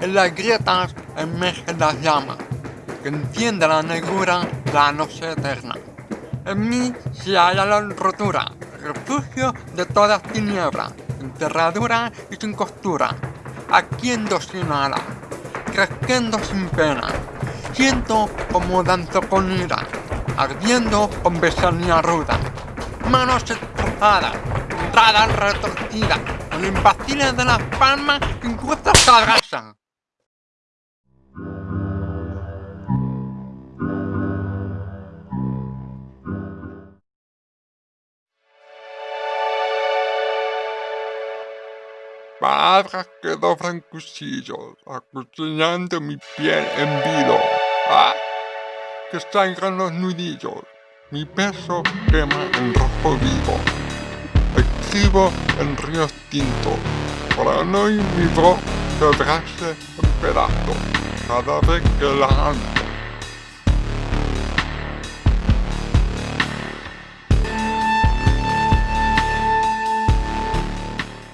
En las grietas emergen las llamas, que enciende la negrura de la noche eterna. En mí se halla la rotura, refugio de todas tinieblas, enterradura y sin costura, aquiendo sin ala, creciendo sin pena. Siento como danzo con ira, ardiendo con besanía ruda. Manos estrozadas, entradas retorcidas, con impaciles de las palmas incluso se Palabras que doblan cuchillos, acuchillando mi piel en vilo. ¡Ah! Que sangran los nudillos, mi peso quema en rojo vivo. Escribo en ríos tintos, para no ir mi voz quebrarse en pedazos cada vez que la amo.